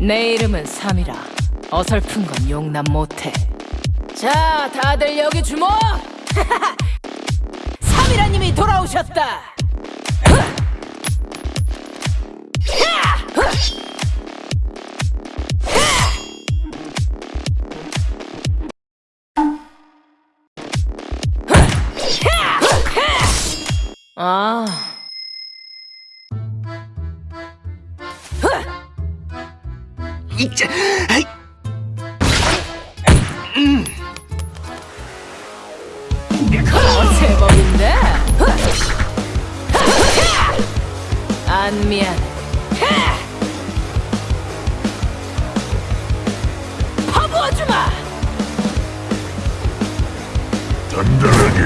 내 이름은 삼이라. 어설픈 건 용납 못해. 자, 다들 여기 주목! 삼이라님이 돌아오셨다. 아. 이자, 아이. 안 미안. 바보 아줌마! 단단하게.